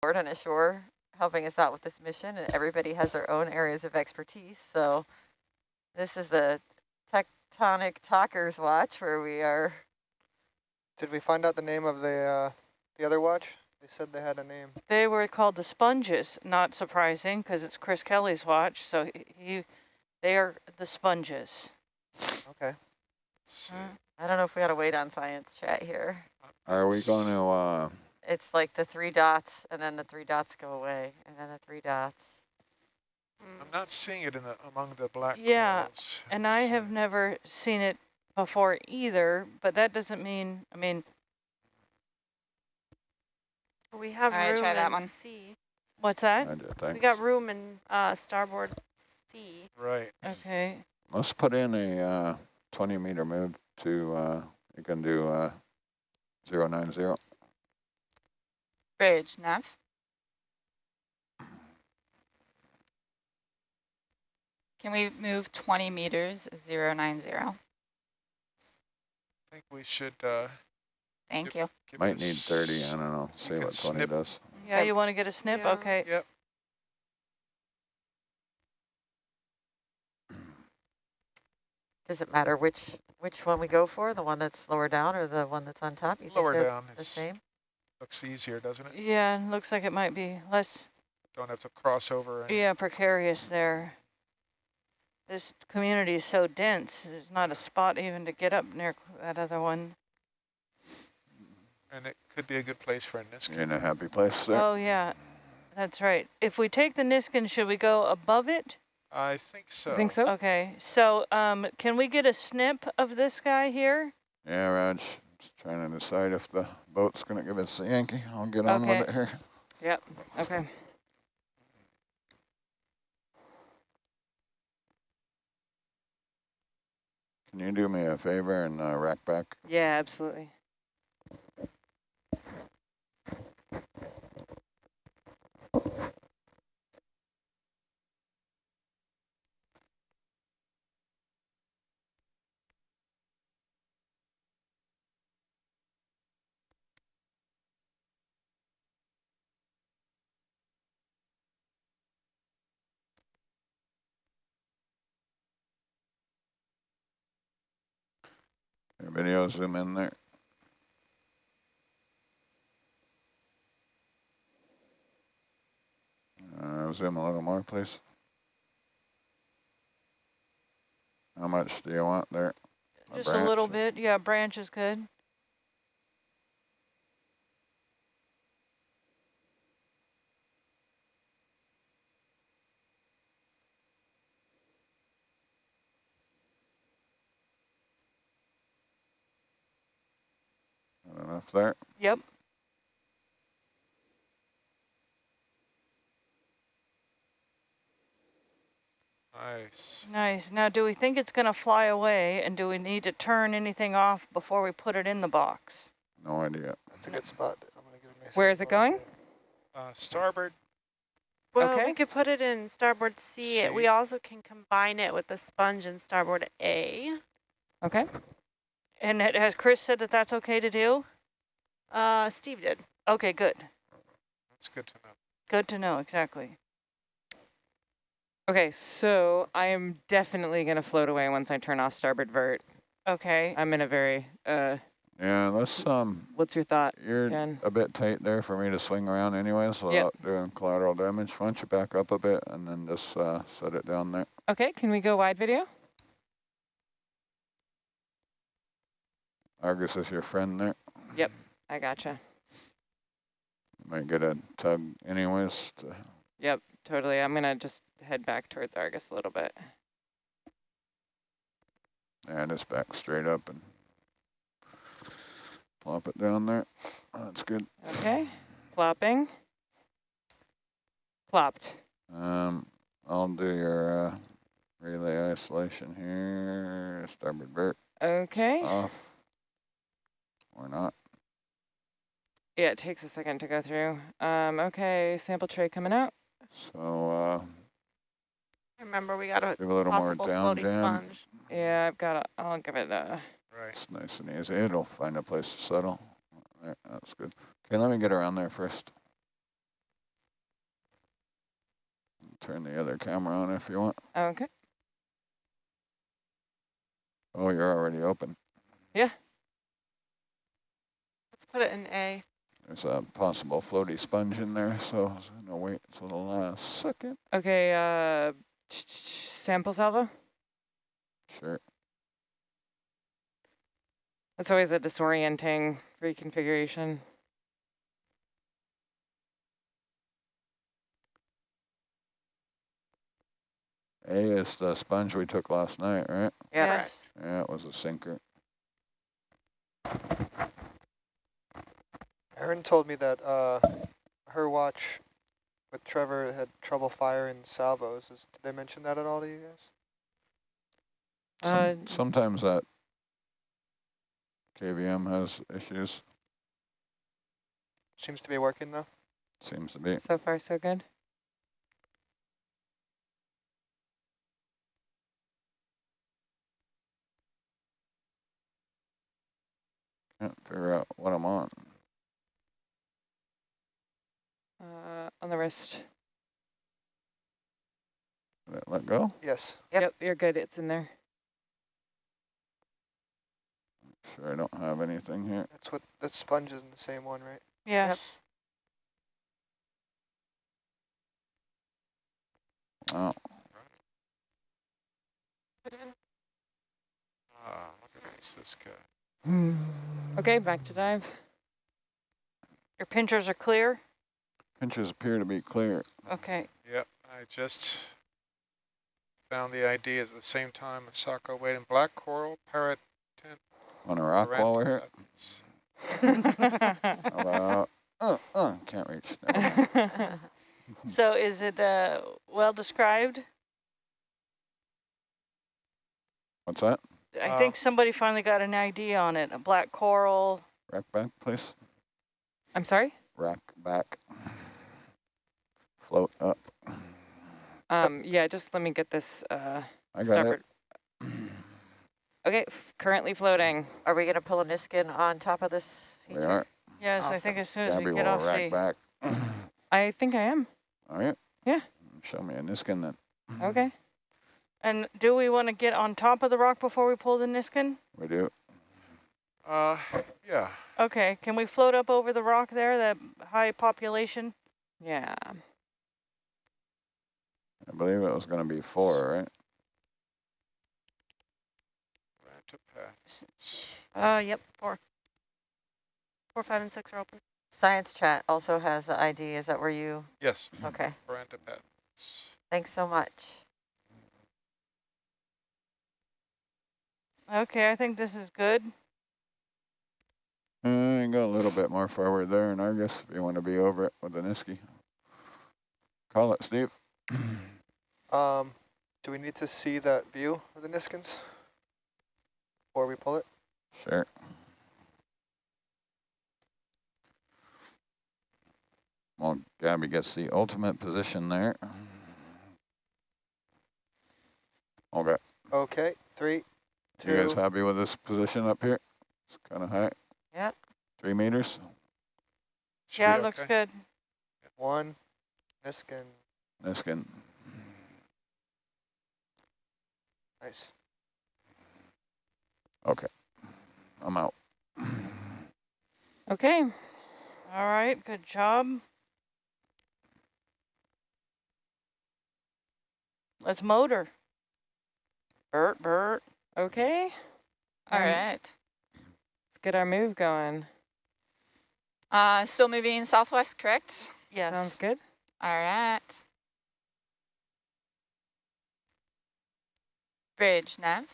board and ashore helping us out with this mission and everybody has their own areas of expertise. So this is the tectonic talkers watch where we are. Did we find out the name of the uh, the other watch? They said they had a name. They were called the Sponges, not surprising because it's Chris Kelly's watch. So he, he they are the Sponges. Okay. Hmm. I don't know if we got to wait on science chat here. Are we going to, uh, It's like the three dots and then the three dots go away and then the three dots. I'm not seeing it in the among the black Yeah, corals. And I have never seen it before either, but that doesn't mean, I mean, We have All right, room try that in one. C. what's that? I did, We thanks. got room in uh, starboard C. Right. Okay, Let's put in a, uh, twenty meter move to, uh, you can do, uh, zero nine zero. Bridge, Nav. Can we move 20 meters, 090? I think we should uh, Thank Yep. you. give Might need thirty, I don't know, we see what twenty snip. does. yeah, you want to get a snip? Yeah. Okay. Yep. Does it matter which which one we go for? The one that's lower down or the one that's on top? You Lower think they're down the is, same? Looks easier, doesn't it? Yeah, looks like it might be less, Don't have to cross over. any- yeah, precarious there. This community is so dense, there's not a spot even to get up near that other one. And it could be a good place for a You Niskin. in a happy place there? Oh, yeah, that's right. If we take the Niskin, should we go above it? I think so. Think so? Okay, so um, can we get a snip of this guy here? Yeah, Raj, just trying to decide if the boat's gonna give us the Yankee. I'll get on Okay. with it here. Yep. Okay. Can you do me a favor and, uh, rack back? Yeah, absolutely. Video zoom in there. Uh, zoom a little more, please. How much do you want there? Just a little bit, yeah, branch is good. Not enough there? Yep, Nice. nice. Now, do we think it's gonna fly away and do we need to turn anything off before we put it in the box? No idea. That's a good spot. I'm gonna give it a Where is it going? Uh, starboard. Well, Okay. we could put it in starboard C. C. We also can combine it with the sponge in starboard A. Okay. And it- has Chris said that that's okay to do? Uh, Steve did. Okay, good. That's good to know. Good to know, exactly. Okay, so I am definitely going to float away once I turn off starboard vert. Okay, I'm in a very, uh, Yeah, let's, um, what's your thought, you're Jen? a bit tight there for me to swing around anyways without doing collateral damage. Why don't you back up a bit and then just, uh, set it down there? Okay, can we go wide video? Argus is your friend there. I gotcha. Might get a tug anyways. To, Yep, totally. I'm going to just head back towards Argus a little bit. And just back straight up and plop it down there. That's good. Okay, plopping. Plopped. Um, I'll do your uh, relay isolation here. Starboard vert Okay. off. Or not. Yeah, it takes a second to go through. Um, okay, sample tray coming out. So uh, Remember, we got a give a little more down jam. sponge. Yeah, I've got a, I'll give it a, Right. It's nice and easy. It'll find a place to settle. There, that's good. Okay, let me get around there first. Turn the other camera on if you want. Okay. Oh, you're already open. Yeah. Let's put it in A. There's a possible floaty sponge in there, so I'm gonna wait till the last second. Okay, uh, sample salvo? Sure. That's always a disorienting reconfiguration. A is the sponge we took last night, right? Yeah. Yes. Yeah, it was a sinker. Erin told me that uh, her watch with Trevor had trouble firing salvos. Is, did they mention that at all to you guys? Some, Uh, sometimes that KVM has issues, Seems to be working though. seems to be. So far, so good. Can't figure out what I'm on. Uh, on the wrist. Did let go? Yes. Yep. Yep, you're good. It's in there. Sure, I don't have anything here. That's what that sponge is in the same one, right? Yes. Oh, Ah, look at this, this guy. Okay, back to dive. Your pinchers are clear? Pinches appear to be clear. Okay. Yep, I just found the ID at the same time as Sako waiting. Black coral, parrot, tent. On a rock while we're here. parrot. About, uh, uh, can't reach. So is it uh, well described? What's that? I Uh, think somebody finally got an ID on it. A black coral. Rack back, please. I'm sorry? Rack back. Float up. Um, yeah, just let me get this uh, I got starboard. it. Okay, currently floating. Are we gonna pull a Niskin on top of this We are. Yes, I think as soon as Gabby we will get off rack the... back. I think I am. All right. Yeah. Show me a Niskin then. Okay. And do we want to get on top of the rock before we pull the Niskin? We do. Uh, yeah. Okay, can we float up over the rock there, that high population? Yeah. I believe it was going to be four, right? Rantipath. Uh, yep, four. Four, five, and six are open. Science chat also has the ID. Is that where you? Yes, Okay. Rantipath. Thanks so much. Okay, I think this is good. Uh, go a little bit more forward there, and I guess if you want to be over it with the Niski. Call it, Steve. Um, do we need to see that view of the Niskins before we pull it? Sure. Well, Gabby gets the ultimate position there. Okay. Okay, three, You guys happy with this position up here? It's kind of high. Yep. Three meters. Should Yeah, be it looks okay. good. one, Niskin. Niskin. Nice. I'm out. Okay. All right, good job. Let's motor. Bert, Bert. Okay. All Um, right. Let's get our move going. Uh, still moving southwest, correct? Yes. Sounds good. All right. Bridge, nav.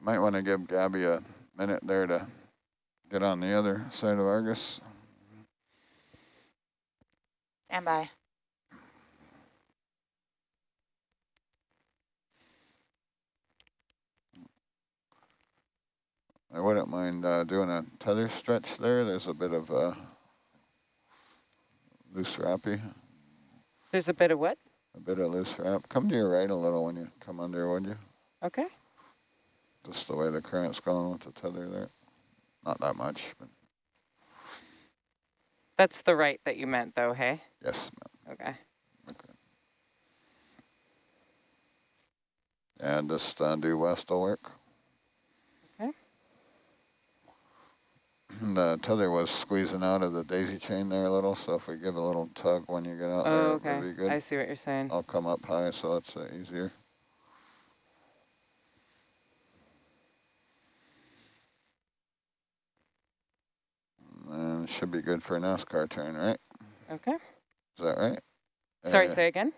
Might want to give Gabby a minute there to get on the other side of Argus. Stand by. I wouldn't mind uh, doing a tether stretch there. There's a bit of uh, loose wrappy, There's a bit of what? A bit of loose wrap. Come to your right a little when you come under, would you? Okay. Just the way the current's going with the tether there. Not that much, but That's the right that you meant though, hey? Yes, Okay. and just uh, due west will work. Okay. The tether was squeezing out of the daisy chain there a little, so if we give a little tug when you get out Oh, there, okay. it'll be good. I see what you're saying. I'll come up high, so it's uh, easier. And it should be good for a NASCAR turn, right? Okay. Is that right? Sorry, Uh, say again?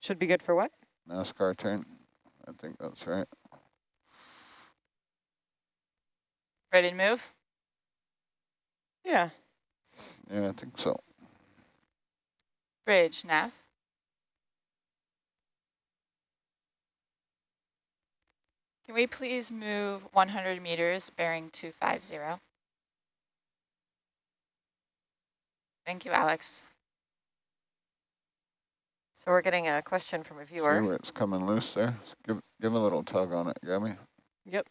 Should be good for what? NASCAR turn. I think that's right. Ready to move? Yeah. Yeah, I think so. Bridge, nav. Can we please move 100 meters bearing 250? Thank you, Alex. So we're getting a question from a viewer. See viewer. where it's coming loose there? S- Give give a little tug on it, Gabby. Yep.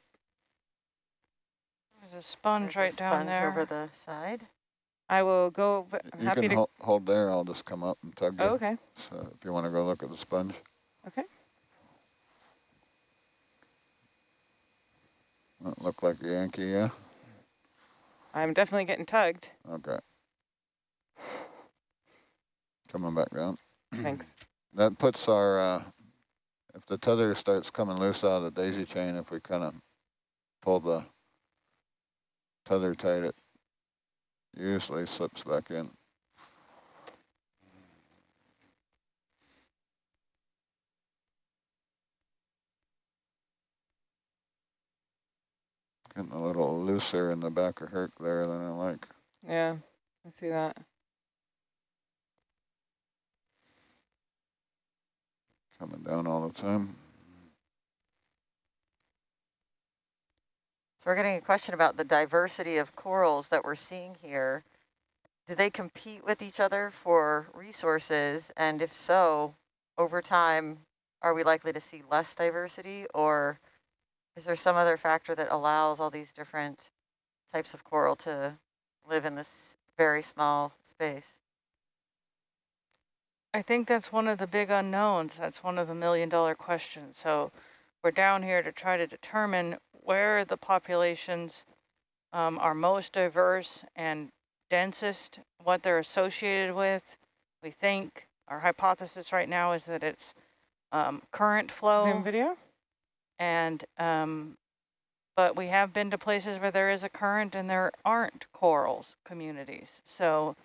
There's a sponge There's a right down sponge there. over the side. I will go. v- Y- I'm You happy can to. hol hold there. I'll just come up and tug you. Oh, okay. So if you want to go look at the sponge. Okay. That look like a Yankee, yeah? I'm definitely getting tugged. Okay. Coming back down. Thanks. That puts our, uh, if the tether starts coming loose out of the daisy chain, if we kind of pull the tether tight, it usually slips back in. Getting a little looser in the back of Herc there than I like. Yeah, I see that. Coming down all the time. So we're getting a question about the diversity of corals that we're seeing here. Do they compete with each other for resources? And if so, over time, are we likely to see less diversity or is there some other factor that allows all these different types of coral to live in this very small space? I think that's one of the big unknowns. That's one of the million dollar questions. So we're down here to try to determine where the populations um, are most diverse and densest, what they're associated with. We think our hypothesis right now is that it's um, current flow. Zoom video? And, um, but we have been to places where there is a current and there aren't corals communities. So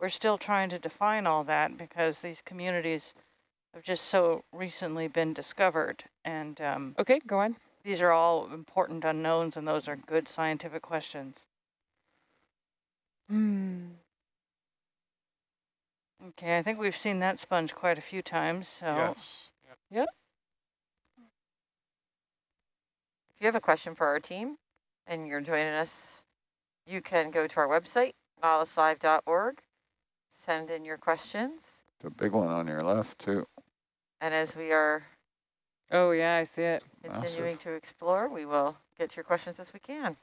we're still trying to define all that because these communities have just so recently been discovered. And um, Okay, go on. These are all important unknowns and those are good scientific questions. Hmm. Okay, I think we've seen that sponge quite a few times. So Yes. Yeah. If you have a question for our team and you're joining us, you can go to our website, nautiluslive.org, send in your questions. The big one on your left too. And as we are Oh, yeah, I see it. continuing Massive. to explore, we will get to your questions as we can.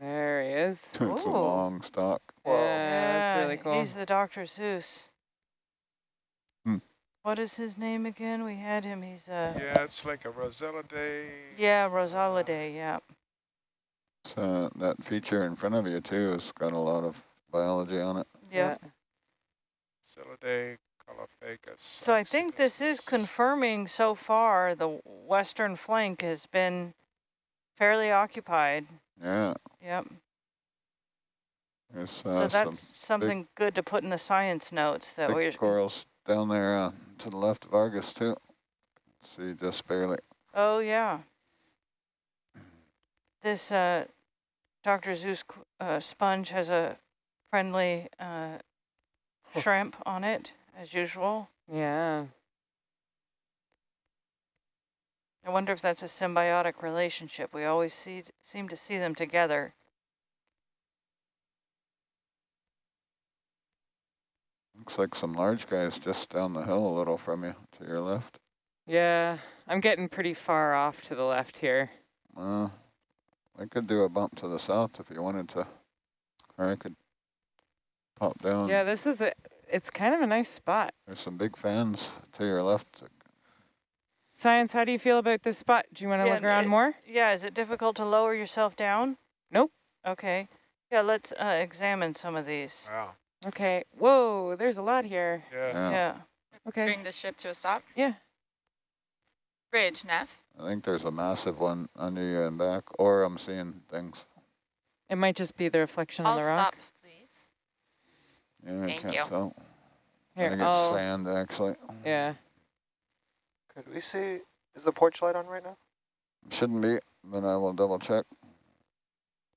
There he is. it's a long stalk. Whoa. Yeah, that's really cool. He's the Dr. Seuss. Hmm. What is his name again? We had him. He's uh Yeah, it's like a Rossellidae. yeah, Rossellidae, yeah. So that feature in front of you too has got a lot of biology on it. Yeah. Rossellidae, So I think this is confirming so far the western flank has been fairly occupied. Yeah, Yep. there's so uh, some that's something good to put in the science notes that we're big corals down there uh, to the left of Argus too. See just barely. Oh yeah. This uh, Dr. Seuss uh, sponge has a friendly uh, shrimp on it, as usual. Yeah. I wonder if that's a symbiotic relationship. We always see seem to see them together. Looks like some large guys just down the hill a little from you, to your left. Yeah, I'm getting pretty far off to the left here. Uh, I could do a bump to the south if you wanted to, or I could pop down. Yeah, this is a, it's kind of a nice spot. There's some big fans to your left. Science, how do you feel about this spot? Do you want to Yeah, look around it- more? Yeah, is it difficult to lower yourself down? Nope. Okay. Yeah, let's uh, examine some of these. Wow. Okay. Whoa, there's a lot here. Yeah. Yeah, Yeah. Okay. Bring the ship to a stop. Yeah. Bridge, Nav. I think there's a massive one under you and back, or I'm seeing things. It might just be the reflection I'll on the rock. stop, please. Yeah, I Thank can't you. tell. I think it's I'll, sand, actually. yeah. Could we see, is the porch light on right now? It Shouldn't be, Then I will double check.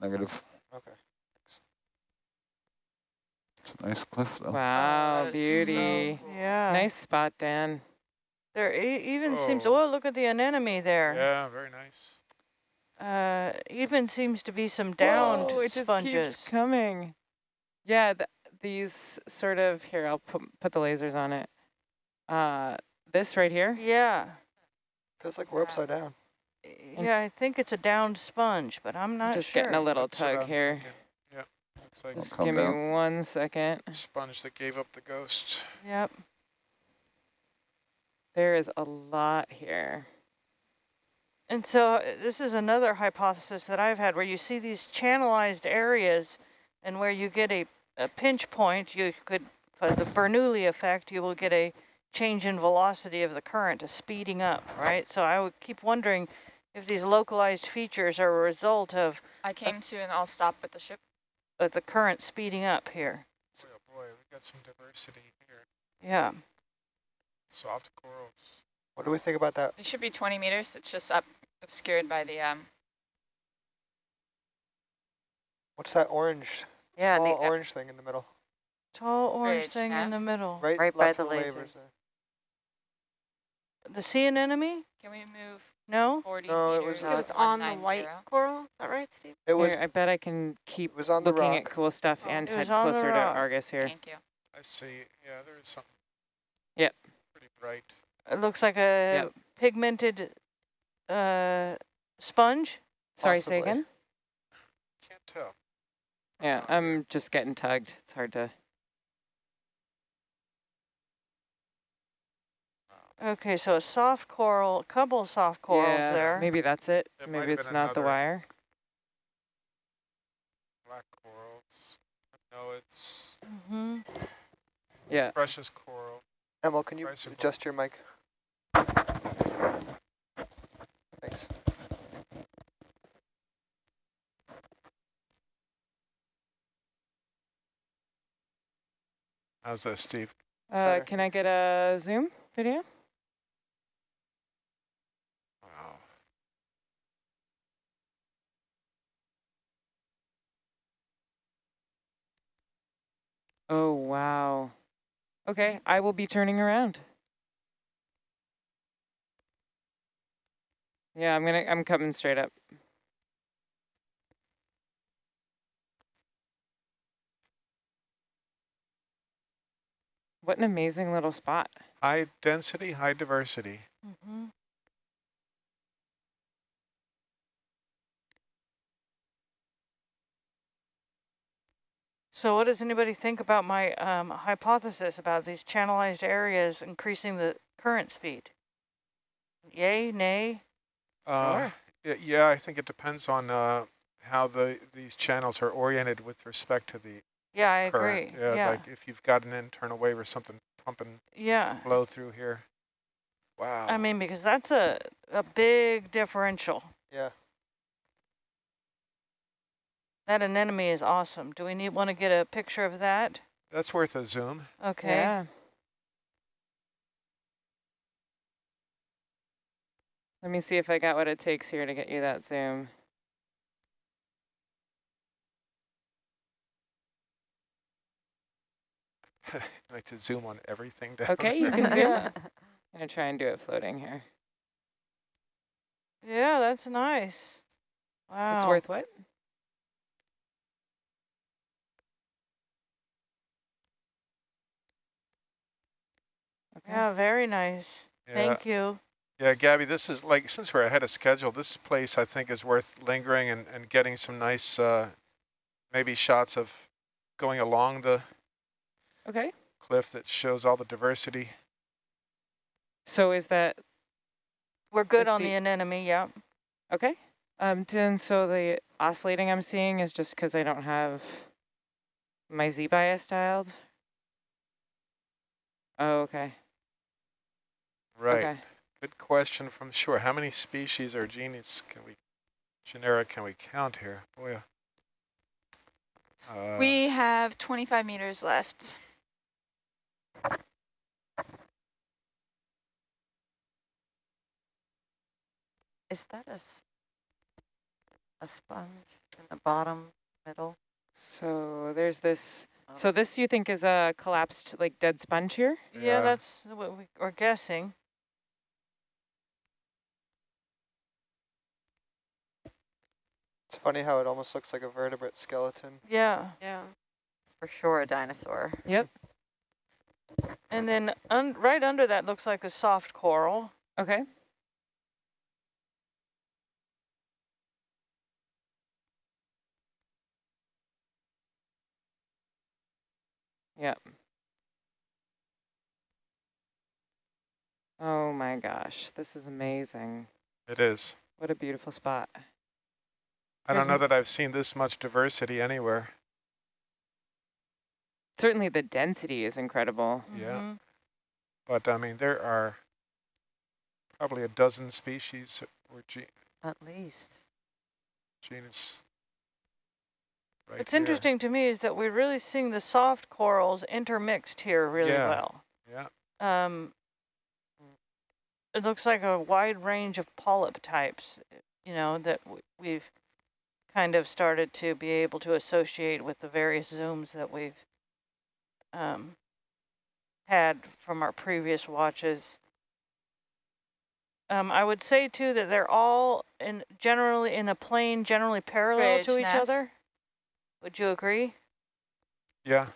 Negative. Okay. It's a nice cliff, though. Wow, that is so beauty. Yeah. Nice spot, Dan. There e even seems, Oh. oh, look at the anemone there. Yeah, very nice. Uh, even seems to be some downed Whoa, it just sponges. keeps coming. Yeah, th these sort of, here, I'll put, put the lasers on it. Uh, this right here. Yeah. Feels like we're upside down. Yeah, I think it's a downed sponge, but I'm not just sure. getting a little That's tug I'm here. thinking. Yep. Looks like Just come give me one second. sponge that gave up the ghost. Yep. There is a lot here. And so uh, this is another hypothesis that I've had where you see these channelized areas and where you get a, a pinch point, you could, for the Bernoulli effect, you will get a change in velocity of the current, a speeding up, right? So I would keep wondering if these localized features are a result of, I came to and I'll stop with the ship. of the current speeding up here. Boy, oh boy, we got some diversity here. Yeah. Soft corals. What do we think about that? It should be 20 meters. It's just up obscured by the um. What's that orange, Yeah, small the, orange thing in the middle? Tall orange Bridge, thing Nav. in the middle. Right, Right by left the of laser. there. The sea anemone? Can we move No? 40 No, it meters? was- It was Yes. on the white 190? coral, is that right, Steve? It was, Here, I bet I can keep it was on the looking at cool stuff Oh, and head closer to. Argus here. Thank you. I see. Yeah, there is something. Yep. Pretty bright. It looks like a Yep. pigmented uh, sponge. Sorry, say again? Can't tell. Yeah, I'm just getting tugged. It's hard to. Okay, so a soft coral, a couple of soft corals yeah, there. maybe that's it. It maybe it's not the wire. Black corals. No, it's hmm Yeah. precious coral. Emil, can you Price adjust your mic? Thanks. How's that, Steve? Uh, can I get a zoom video? Wow. Oh, wow. Okay, I will be turning around. Yeah, I'm gonna, I'm coming straight up. What an amazing little spot. High density, high diversity. hmm So what does anybody think about my um, hypothesis about these channelized areas increasing the current speed? Yay, nay? Uh, y- yeah, I think it depends on uh, how the these channels are oriented with respect to the Yeah, I current. agree. Yeah, Yeah, like if you've got an internal wave or something pumping yeah. flow through here. Wow. I mean, because that's a, a big differential. Yeah. That anemone is awesome. Do we need want to get a picture of that? That's worth a zoom. Okay. Yeah. Let me see if I got what it takes here to get you that zoom. I like to zoom on everything down Okay, you can zoom. I'm gonna try and do it floating here. yeah, that's nice. Wow. It's worth what? Yeah, very nice. Yeah. Thank you. Yeah, Gabby, this is like, since we're ahead of schedule, this place I think is worth lingering and, and getting some nice, uh, maybe shots of going along the Okay. cliff that shows all the diversity. So is that We're good on the- the anemone, yeah. okay? Um, then so the oscillating I'm seeing is just because I don't have my Z bias dialed. Oh, okay. Right. Okay. Good question from shore. How many species or genus can we, genera can we count here? Boy. Uh, we have 25 meters left. Is that a, a sponge in the bottom middle? So there's this. So Oh. this you think is a collapsed like dead sponge here? Yeah, Yeah. that's what we are guessing. It's funny how it almost looks like a vertebrate skeleton. Yeah. Yeah. For sure a dinosaur. Yep. And then un right under that looks like a soft coral. Okay. Yep. Oh my gosh, this is amazing. It is. What a beautiful spot. I don't know that I've seen this much diversity anywhere. Certainly the density is incredible. Yeah. Mhm. But I mean, there are probably a dozen species or ge At least. genus. Right What's here. interesting to me is that we're really seeing the soft corals intermixed here really Yeah. well. Yeah. Um, it looks like a wide range of polyp types, you know, that we've kind of started to be able to associate with the various zooms that we've um, had from our previous watches. Um, I would say too that they're all in generally in a plane, generally parallel Bridge, to each Nav. other. Would you agree? Yeah.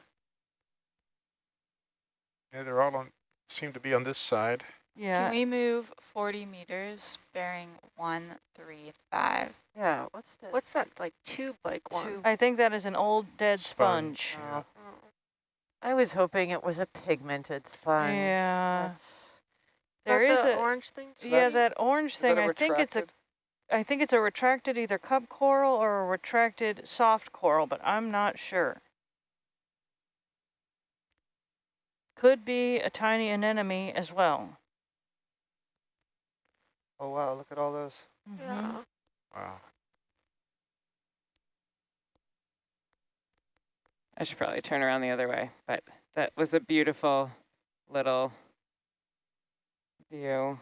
Yeah, they're all on, seem to be on this side. Yeah. Can we move 40 meters bearing 135? Yeah, what's this? What's that like tube-like one? Tube. I think that is an old dead Sponge, sponge. yeah. Oh, I was hoping it was a pigmented sponge. Yeah. That's- There Is is that the a orange thing? So yeah that orange Is that thing. a I think it's a I think it's a retracted either cup coral or a retracted soft coral, but I'm not sure. Could be a tiny anemone as well. Oh wow, look at all those. Mhm. Yeah. Wow. I should probably turn around the other way, but that was a beautiful little view.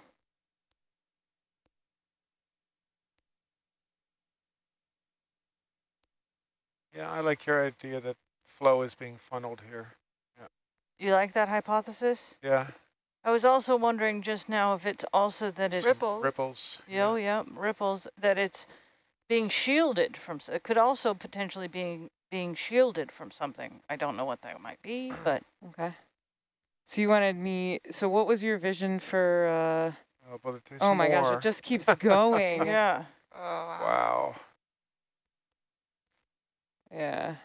Yeah, I like your idea that flow is being funneled here. Yeah. You like that hypothesis? Yeah, I was also wondering just now if it's also that it's Ripples. ripples. Yo, yeah, ripples, that it's being shielded from, it could also potentially be being shielded from something. I don't know what that might be, but Okay. So you wanted me, so what was your vision for, uh, Oh, but oh my gosh, it just keeps going. yeah. Oh, wow. Wow. Yeah.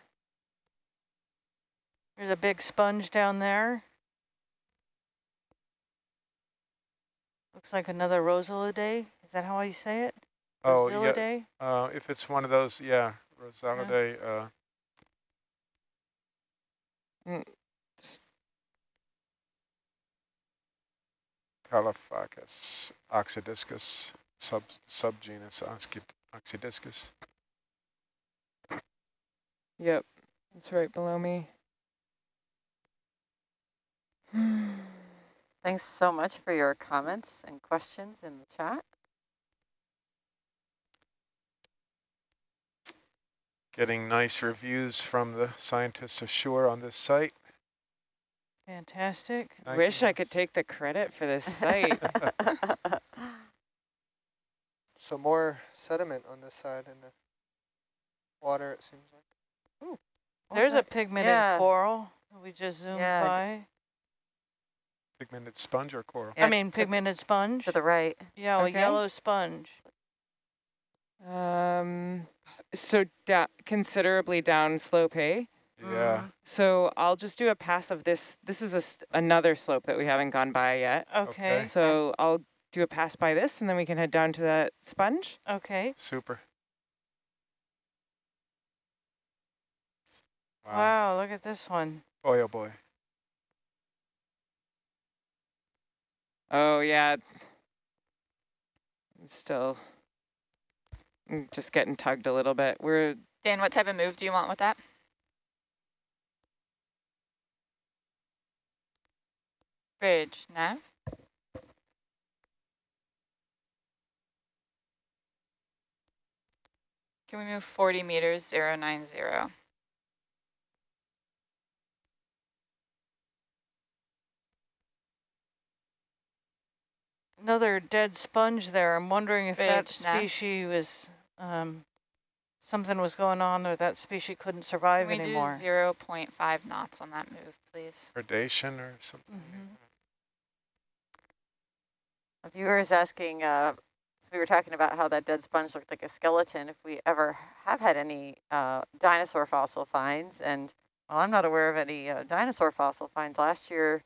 There's a big sponge down there. Looks like another Rossellidae. Is that how you say it? Oh, yeah. Rossellidae? Uh, if it's one of those, yeah, Rossellidae, uh, Mm, Caulophacus oxydiscus, sub subgenus Oxy- oxydiscus. Yep. It's right below me. Thanks so much for your comments and questions in the chat. Getting nice reviews from the scientists ashore on this site. Fantastic. Thank Wish you. I could take the credit for this site. So more sediment on this side in the water, it seems like. What There's was a that? pigmented Yeah. coral. We just zoomed Yeah, by. Pigmented sponge or coral? I mean, pigmented sponge. To the right. Yeah, a yellow sponge. Um, so da considerably down slope, hey? Yeah. So I'll just do a pass of this. This is a s another slope that we haven't gone by yet. Okay. Okay. So I'll do a pass by this and then we can head down to that sponge. Okay. Super. Wow. Wow, look at this one. Boy, oh boy. Oh yeah. I'm still just getting tugged a little bit. We're Dan, what type of move do you want with that? Bridge, nav? Can we move 40 meters, 090? Another dead sponge there. I'm wondering if that Bridge, nav. species was, um, something was going on or that species couldn't survive Can we anymore. do 0.5 knots on that move, please? Predation or something. Mhm. A viewer is asking, uh, so we were talking about how that dead sponge looked like a skeleton, if we ever have had any uh, dinosaur fossil finds. And well, I'm not aware of any uh, dinosaur fossil finds. Last year,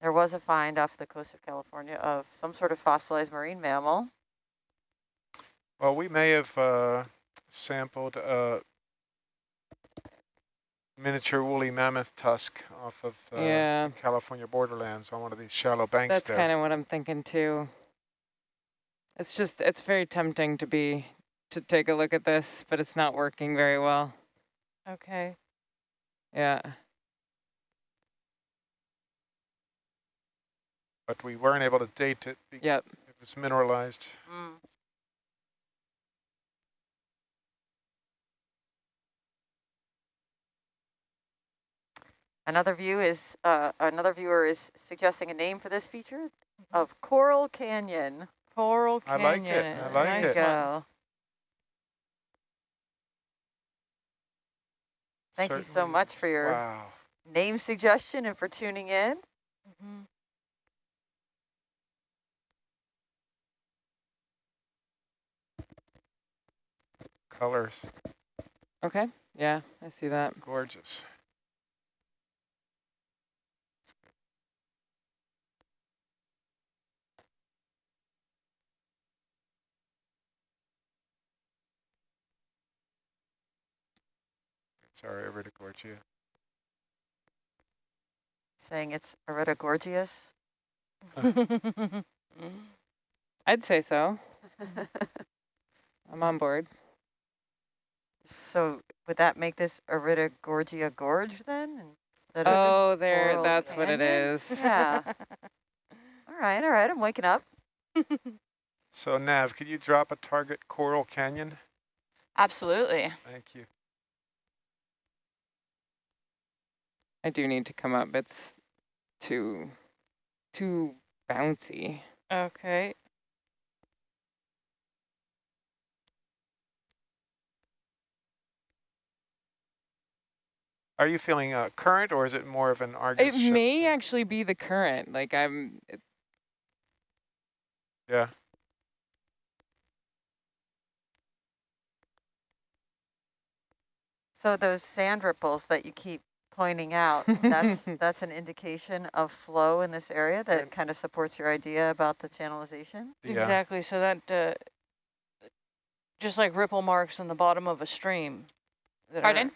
there was a find off the coast of California of some sort of fossilized marine mammal. Well, we may have uh, sampled a miniature woolly mammoth tusk off of uh, Yeah. California borderlands on one of these shallow banks that's kind of what I'm thinking too. It's just it's very tempting to be to take a look at this, but it's not working very well. Okay. Yeah. But we weren't able to date it. because Yep. It was mineralized. Mm. Another view is, uh, another viewer is suggesting a name for this feature of Coral Canyon. Coral Canyon. I Canyon. like it, I like nice it. There you one. go. Thank you so much for your Wow. name suggestion and for tuning in. Mhm. Colors, Okay. Yeah, I see that. gorgeous. Sorry, Iridogorgia. Saying it's Areta gorgeous. I'd say so. I'm on board. So would that make this Areta Gorgia Gorge then? Instead of Oh, there, Coral that's what it is. Yeah. all right, all right, I'm waking up. So Nav, could you drop a target Coral Canyon? Absolutely. Thank you. I do need to come up. It's too, too bouncy. Okay. Are you feeling uh, current or is it more of an Argus It ship may thing? actually be the current. Like I'm, it- Yeah. So those sand ripples that you keep pointing out, that's that's an indication of flow in this area that And- kind of supports your idea about the channelization. Yeah. Exactly. So that, uh, just like ripple marks in the bottom of a stream. that are- Pardon?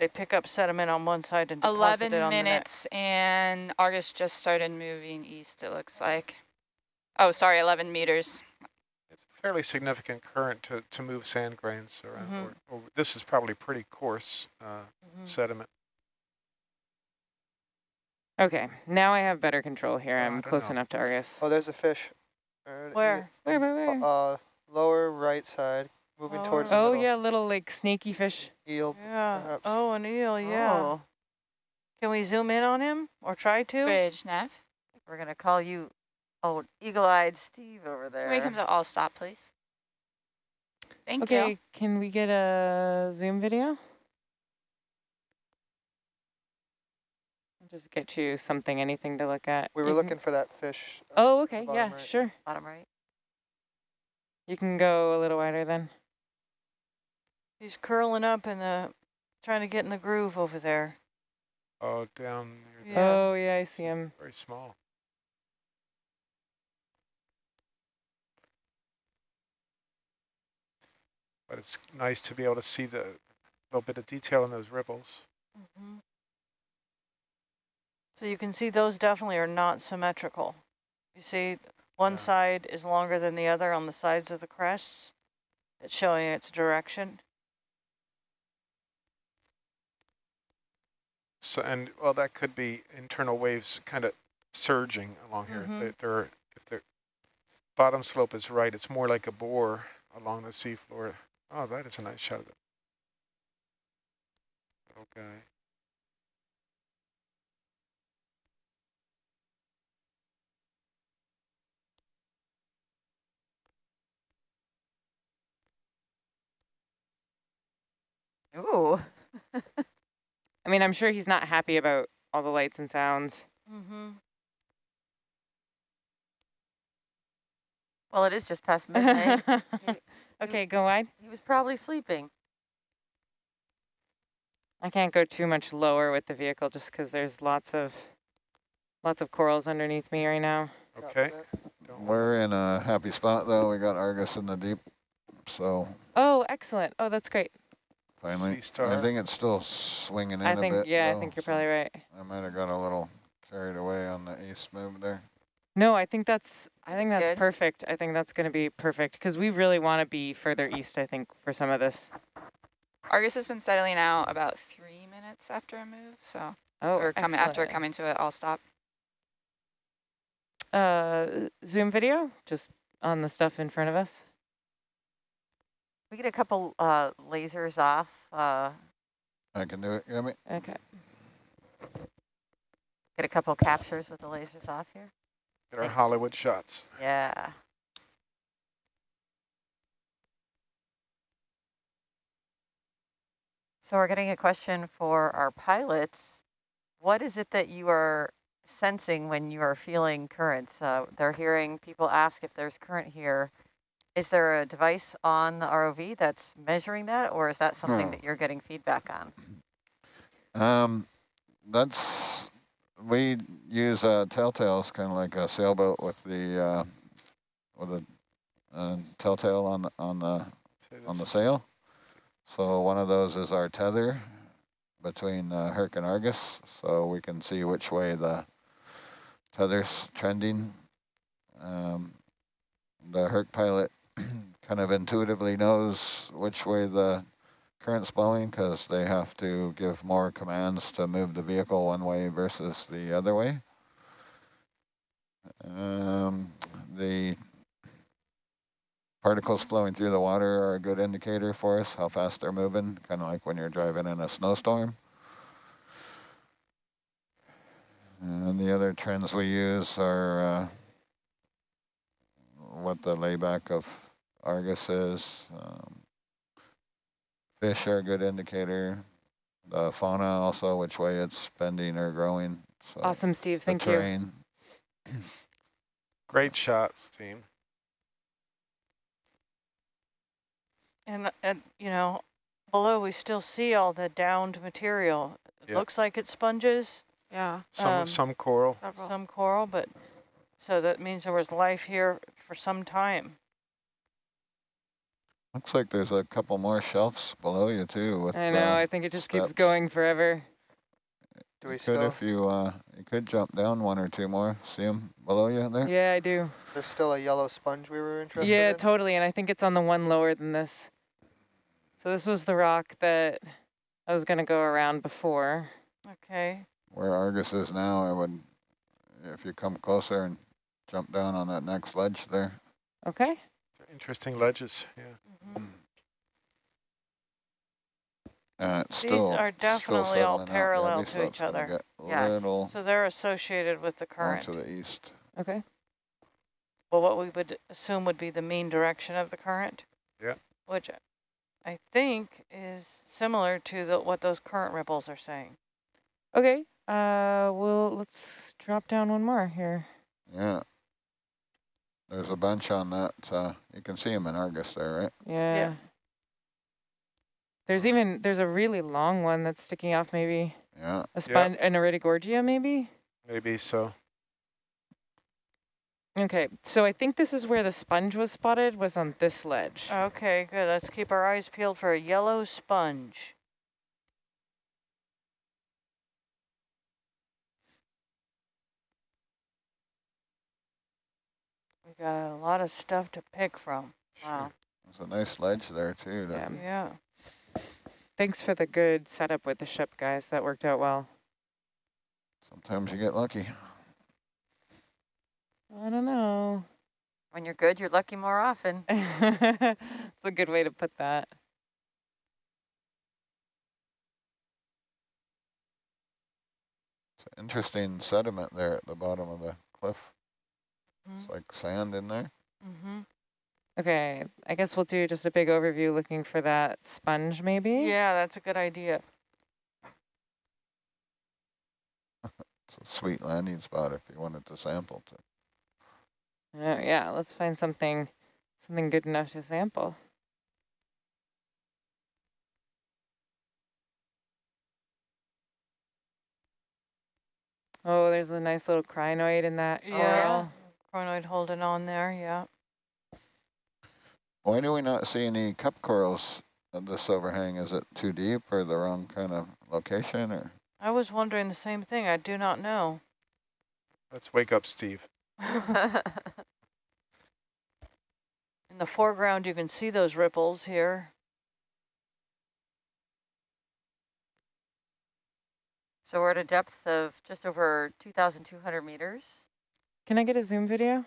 They pick up sediment on one side and deposit 11 it on minutes and Argus just started moving east, it looks like. Oh, sorry, 11 meters. It's a fairly significant current to, to move sand grains around. Mhm. Or, or this is probably pretty coarse uh, the next. Mhm. sediment. okay. Now I have better control here. Oh, I I'm don't close know. enough to Argus. Oh, there's a fish. Where? Where, where, where? Uh, lower right side, moving towards the Oh middle. yeah, little like snaky fish. Eel. Yeah. perhaps. Oh, an eel. Yeah. Oh, Can we zoom in on him or try to? Bridge, nav. we're gonna call you old eagle-eyed Steve over there. Can we come to all stop, please? Thank okay, you. Okay, can we get a zoom video? Just get you something, anything to look at. We were You can- looking for that fish. uh, Oh, okay, yeah, right. sure. Bottom right. You can go a little wider then. He's curling up in the, trying to get in the groove over there. Oh, down near Yeah. Oh, yeah, I see him. very small. But it's nice to be able to see the little bit of detail in those ripples. Mm-hmm. So you can see those definitely are not symmetrical. You see one Yeah. side is longer than the other on the sides of the crests. It's showing its direction. So, and well, that could be internal waves kind of surging along here. Mhm. They, they're, if the bottom slope is right, it's more like a bore along the seafloor. Oh, that is a nice shot of it. Okay. Ooh. I mean, I'm sure he's not happy about all the lights and sounds. Mm-hmm. Well, it is just past midnight. okay, go wide. he was probably sleeping. I can't go too much lower with the vehicle just because there's lots of lots of corals underneath me right now. Okay. that. Don't worry. We're in a happy spot though. We got Argus in the deep, so Oh, excellent. Oh, that's great. Finally. I think it's still swinging in I a think, bit. yeah, I think you're so probably right. I might have got a little carried away on the east move there. No, I think that's I think That's that's perfect. I think that's going to be perfect because we really want to be further east. I think for some of this. Argus has been settling out about three minutes after a move, so Oh, or coming after coming to it, I'll stop. Uh, Zoom video just on the stuff in front of us. We get a couple uh, lasers off. Uh, I can do it. You me? Okay. get a couple captures with the lasers off here. Get our Hollywood shots. Yeah. So we're getting a question for our pilots. What is it that you are sensing when you are feeling currents? Uh, they're hearing people ask if there's current here. Is there a device on the ROV that's measuring that, or is that something No. that you're getting feedback on? Um, that's we use uh, telltales, kind of like a sailboat with the uh, with a uh, telltale on the, on the on the sail. So one of those is our tether between uh, Herc and Argus, so we can see which way the tether's trending. Um, the Herc pilot kind of intuitively knows which way the current's blowing because they have to give more commands to move the vehicle one way versus the other way. Um, the particles flowing through the water are a good indicator for us, how fast they're moving, kind of like when you're driving in a snowstorm. And the other trends we use are uh, what the layback of Argus is. Um, fish are a good indicator. The fauna also, which way it's bending or growing. So Awesome, Steve. the Thank you. Great shots, team. And, and, you know, below we still see all the downed material. It Yeah. looks like it's sponges, Yeah. Some Um, some coral. Several. some coral, but so that means there was life here for some time. Looks like there's a couple more shelves below you too. With I know. uh, I think it just keeps going forever. Do we you could still, if you uh, you could jump down one or two more. See them below you there. Yeah, I do. there's still a yellow sponge we were interested in. Yeah, in? totally. And I think it's on the one lower than this. So this was the rock that I was going to go around before. Okay. Where Argus is now, I would, if you come closer and jump down on that next ledge there. Okay. Interesting ledges. Yeah. Mhm. Uh, it's These still, are still definitely all settling out. Yeah, parallel to each other. get Yes. Little So they're associated with the current. to the east. Okay. Well, what we would assume would be the mean direction of the current. Yeah. Which I think is similar to the, what those current ripples are saying. Okay. Uh, well, let's drop down one more here. Yeah. There's a bunch on that. Uh, you can see them in Argus there, right? Yeah. There's even, there's a really long one that's sticking off maybe. Yeah. A sponge, an Iridogorgia maybe? Maybe so. Okay, so I think this is where the sponge was spotted, was on this ledge. Okay, good. Let's keep our eyes peeled for a yellow sponge. Got a lot of stuff to pick from. Wow. There's a nice ledge there too. Yeah. Yeah. Thanks for the good setup with the ship, guys. That worked out well. Sometimes you get lucky. I don't know. When you're good, you're lucky more often. It's a good way to put that. It's an interesting sediment there at the bottom of the cliff. It's like sand in there. Mm-hmm. Okay, I guess we'll do just a big overview looking for that sponge maybe. Yeah, that's a good idea. It's a sweet landing spot if you wanted to sample to. Oh, yeah, let's find something, something good enough to sample. Oh, there's a nice little crinoid in that Yeah. coral. Crinoid holding on there, yeah. Why do we not see any cup corals at this overhang? Is it too deep or the wrong kind of location or? I was wondering the same thing. I do not know. Let's wake up Steve. In the foreground, you can see those ripples here. So we're at a depth of just over 2,200 meters. Can I get a zoom video?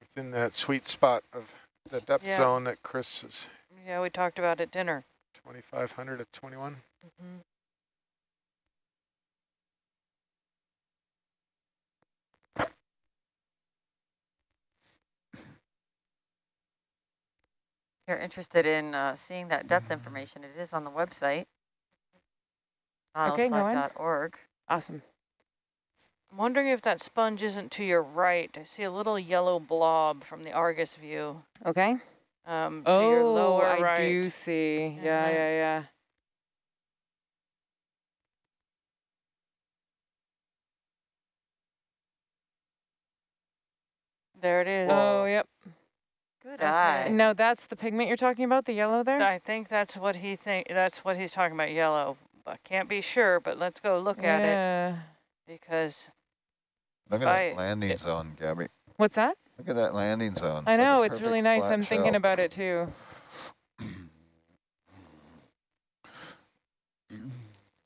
Within that sweet spot of the depth Yeah. zone that Chris is Yeah, we talked about at dinner. 2,500 to 21. Mm-hmm. If you're interested in uh, seeing that depth information, it is on the website. Okay, go on. nautiluslive.org. Awesome. I'm wondering if that sponge isn't to your right. I see a little yellow blob from the Argus view. Okay. Um, to your Oh, lower I right. do see. Yeah, Mhm. yeah, yeah. There it is. Oh, yep. Good Okay. eye. No, that's the pigment you're talking about, the yellow there? I think that's what he think. That's what he's talking about. Yellow. I can't be sure, but let's go look at it yeah. because Look at I- that landing it- zone, Gabby. What's that? Look at that landing zone. I like a know, it's really nice. I'm thinking shelf. about it too.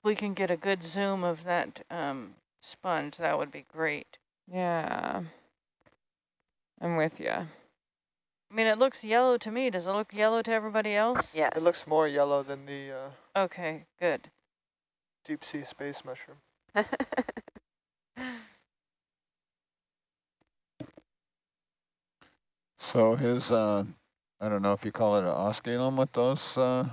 we can get a good zoom of that um, sponge. That would be great. Yeah. I'm with you. I mean, it looks yellow to me. Does it look yellow to everybody else? Yes. It looks more yellow than the uh, Okay, good. deep sea space mushroom. So his, uh, I don't know if you call it an osculum with those uh,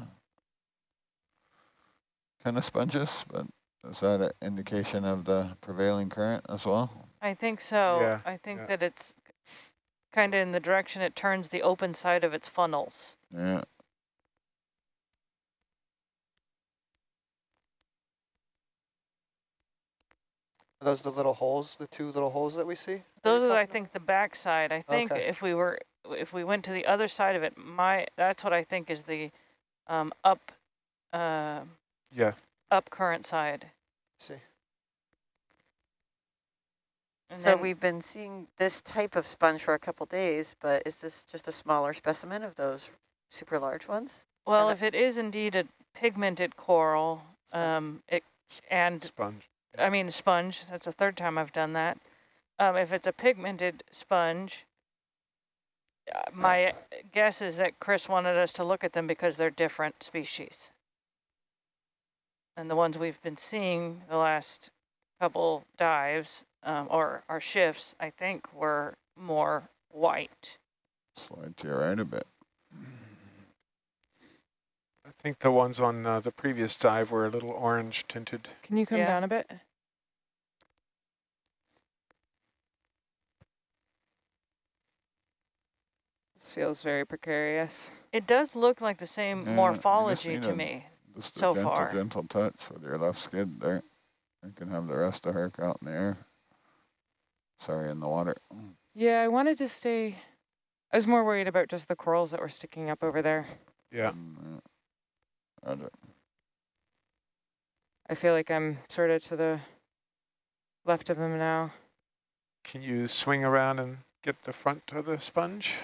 kind of sponges, but is that an indication of the prevailing current as well? I think so. Yeah, I think yeah. that it's kind of in the direction it turns the open side of its funnels. Yeah. Are those the little holes, the two little holes that we see? Those you're I talking think, the back side. I think Okay. if we were, if we went to the other side of it, my that's what I think is the um, up, uh, Yeah. up current side. See. And so then- we've been seeing this type of sponge for a couple days, but is this just a smaller specimen of those super large ones? Well, if it is indeed a pigmented coral, um, it and Sponge. I mean sponge. That's the third time I've done that. Um, if it's a pigmented sponge, uh, my guess is that Chris wanted us to look at them because they're different species. And the ones we've been seeing the last couple dives um, or our shifts, I think, were more white. Slide to your right a bit. I think the ones on uh, the previous dive were a little orange tinted. Can you come Yeah. down a bit? This feels very precarious. It does look like the same Yeah, morphology need to a- me. Just a So gentle, far. gentle touch with your left skid there. You can have the rest of her out in the air. Sorry, in the water. Yeah, I wanted to stay. I was more worried about just the corals that were sticking up over there. Yeah. Mm, yeah. Roger. I feel like I'm sort of to the left of them now. Can you swing around and get the front of the sponge?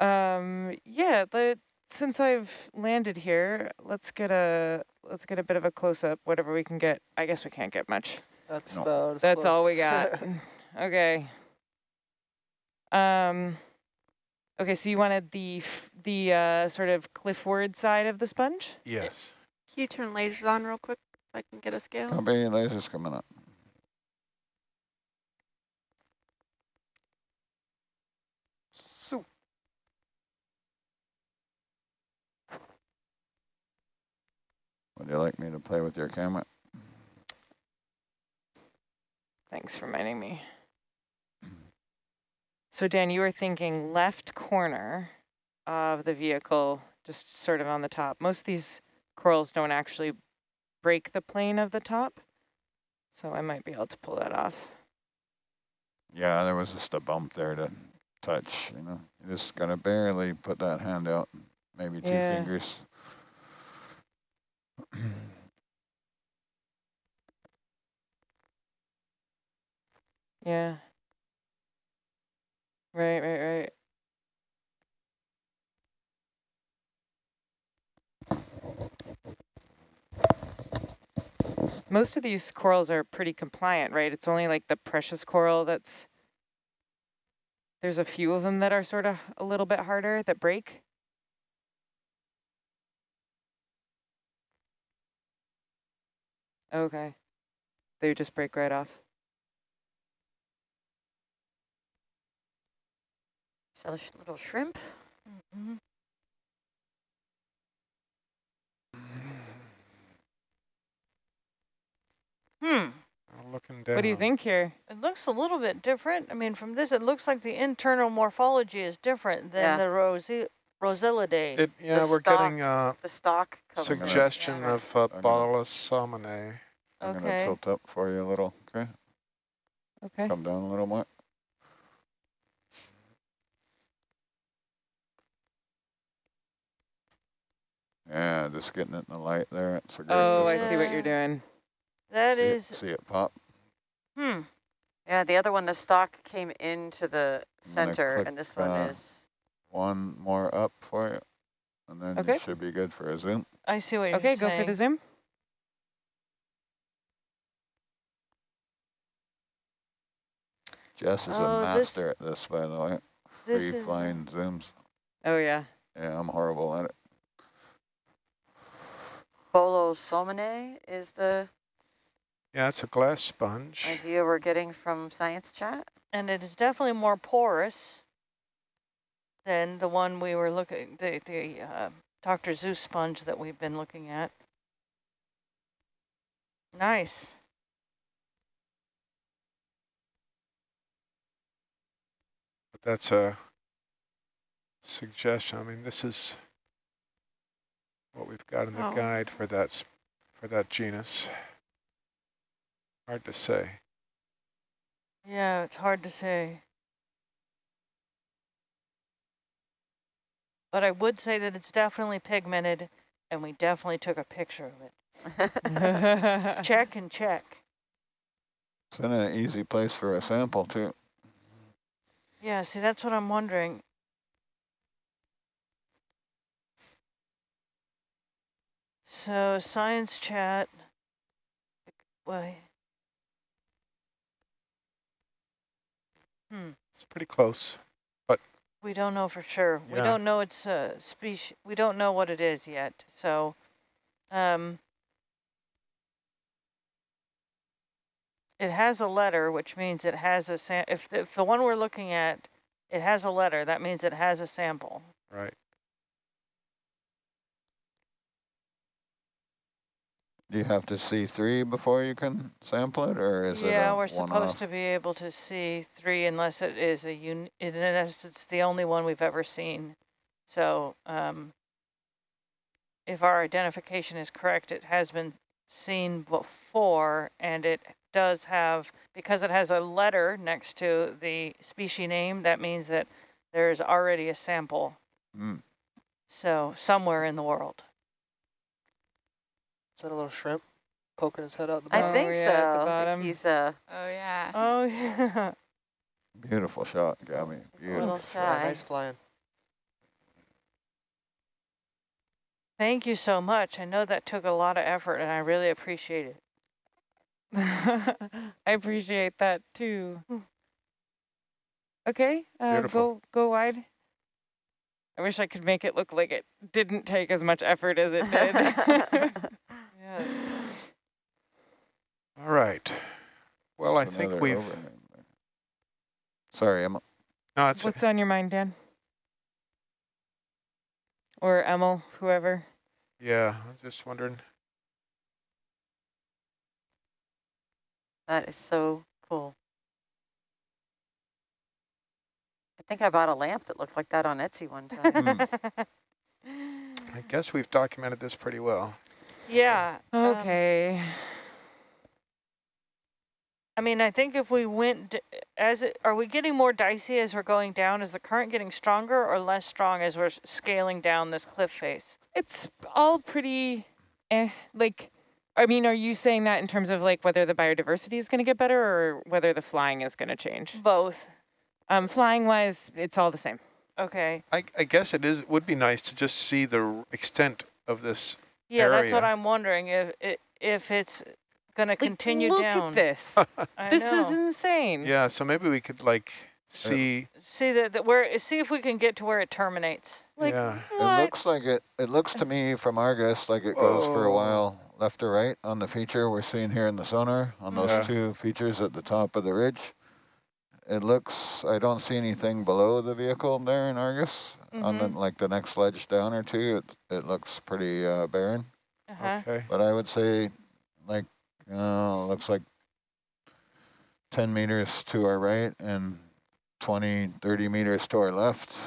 Um, yeah, the, since I've landed here, let's get a let's get a bit of a close up, whatever we can get. I guess we can't get much. That's No. about as That's all we got. okay. Um, okay, so you wanted the f- the uh, sort of cliffward side of the sponge? Yes. Can you turn lasers on real quick so I can get a scale? Copy, lasers coming up. So, Would you like me to play with your camera? Thanks for reminding me. So Dan, you were thinking left corner of the vehicle, just sort of on the top. Most of these corals don't actually break the plane of the top, so I might be able to pull that off. Yeah, there was just a bump there to touch, you know. You just gotta barely put that hand out, maybe two Yeah. fingers. Yeah. Right, right, right. Most of these corals are pretty compliant, right? It's only like the precious coral that's, there's a few of them that are sort of a little bit harder that break. Okay. They just break right off. So the little shrimp. Mhm. Hmm. I'm looking down. What do you think here? It looks a little bit different. I mean, from this, it looks like the internal morphology is different than Yeah. the Rosi Rossellidae. It, yeah, we're stalk getting uh, The stock suggestion Yeah, of uh, I'm gonna- I'm gonna tilt up for you a little, okay? Okay. Come down a little more. Yeah, just getting it in the light there. It's a great Oh, I see what you're doing. That see is, It, see it pop? hmm. Yeah, the other one, the stock came into the center, click, and this one uh, is. One more up for you. And then Okay. you should be good for a zoom. I see what you're Okay, saying. go for the zoom. Jess is Oh, a this- master at this, by the way. Free flying zooms. Oh, yeah. Yeah, I'm horrible at it. Bolosominae is the Yeah, it's a glass sponge. idea we're getting from Science Chat. and it is definitely more porous than the one we were looking, the, the uh, Dr. Seuss sponge that we've been looking at. Nice. But that's a suggestion. I mean, this is what we've got in the Oh. guide for that for that genus. Hard to say. Yeah, it's hard to say. But I would say that it's definitely pigmented, and we definitely took a picture of it. Check and check. It's in an easy place for a sample, too. Yeah, see, that's what I'm wondering. So science chat. Why? Hmm. It's pretty close. But we don't know for sure. We don't know it's a species. We don't know what it is yet. So, um, it has a letter, which means it has a sam. If the, if the one we're looking at, it has a letter, that means it has a sample. Right. Do you have to see three before you can sample it, or is it Yeah, we're supposed to be able to see three unless it is a un, unless it's the only one we've ever seen. So, um, if our identification is correct, it has been seen before and it does have, because it has a letter next to the species name, that means that there's already a sample. Hmm. So somewhere in the world. Is that a little shrimp poking his head out the I bottom? Oh, think yeah, at the so. I think bottom. He's uh, Oh, yeah. Oh, yeah. Beautiful shot, Gabby. a little Beautiful. Yeah, shy. nice flying. Thank you so much. I know that took a lot of effort and I really appreciate it. I appreciate that too. Hmm. Okay, uh, go go wide. I wish I could make it look like it didn't take as much effort as it did. Yeah. All right. Well, I think we've, overhang. Sorry, Emma. no, it's, What's on your mind, Dan? Or Emil, whoever. yeah, I was just wondering. that is so cool. I think I bought a lamp that looked like that on Etsy one time. Hmm. I guess we've documented this pretty well. Yeah. um, Okay. I mean, I think if we went as it, are we getting more dicey as we're going down? Is the current getting stronger or less strong as we're scaling down this cliff face? It's all pretty, eh, like, I mean, are you saying that in terms of like whether the biodiversity is going to get better or whether the flying is going to change? Both. Um, flying wise, it's all the same. Okay. I, I guess it is would be nice to just see the extent of this. Yeah, that's what I'm wondering if it if it's going to Like, continue look down. at this. This know. is insane. Yeah, so maybe we could like uh, uh, see. see that that where see if we can get to where it terminates. Like, yeah. It looks like it, it looks to me from Argus like it goes for a while left to right on the feature we're seeing here in the sonar on those Yeah. two features at the top of the ridge. It looks, I don't see anything below the vehicle there in Argus. On the, Mhm. like the next ledge down or two, it, it looks pretty uh, barren. Uh-huh. Okay. But I would say like, uh, looks like 10 meters to our right and 20, 30 meters to our left.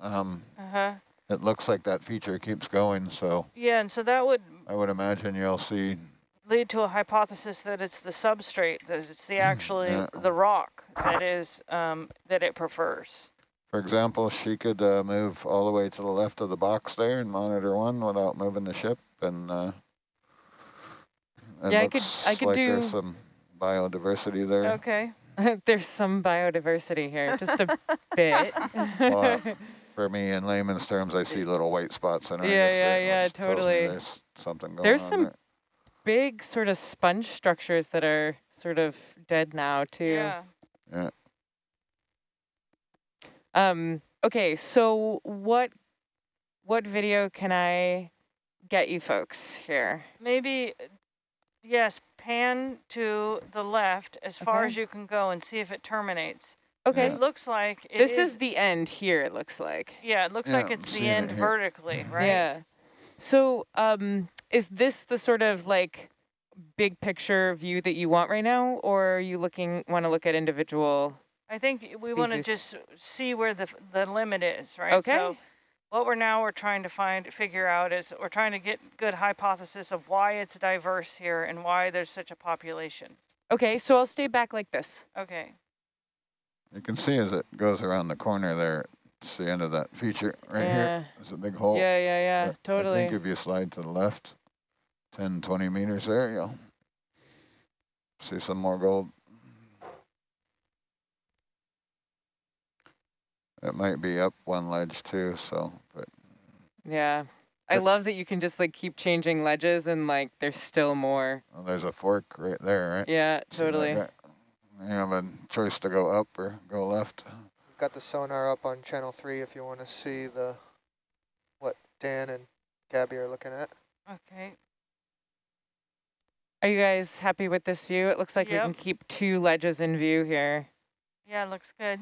Um, Uh-huh. it looks like that feature keeps going, so Yeah, and so that would I would imagine you'll see, lead to a hypothesis that it's the substrate, that it's the actually Yeah. the rock that is um, that it prefers. For example, she could uh, move all the way to the left of the box there and monitor one without moving the ship, and uh, it Yeah, I could- looks I could like do- there's some biodiversity there. Okay. There's some biodiversity here, just a bit. Well, For me, in layman's terms, I see little white spots in Argus. Yeah, yeah, there, yeah, which tells me totally. There's something going There's on There's some there. Big sort of sponge structures that are sort of dead now too. Yeah. Um, okay, so what what video can I get you folks here? Maybe, uh, yes, pan to the left as far as you can go and see if it terminates. Okay, It looks like it this is, the end here, it looks like. yeah, it looks Yeah, like it's the seeing it end vertically, right? Yeah. So, um, is this the sort of like big picture view that you want right now, or are you looking want to look at individual? I think we want to just see where the the limit is, right? Okay. So what we're now we're trying to find figure out is we're trying to get good hypothesis of why it's diverse here and why there's such a population. Okay, so I'll stay back like this. Okay. You can see as it goes around the corner there, it's the end of that feature right here. yeah. There's a big hole. Yeah, yeah, yeah, But I think if you slide to the left, 10, 20 meters there, you'll see some more gold. It might be up one ledge too, so, but Yeah. I love that you can just like keep changing ledges and like there's still more. well, there's a fork right there, right? Yeah, totally. guy? You have a choice to go up or go left. We've got the sonar up on channel three if you want to see the what Dan and Gabby are looking at. Okay. Are you guys happy with this view? It looks like Yep. we can keep two ledges in view here. Yeah, looks good.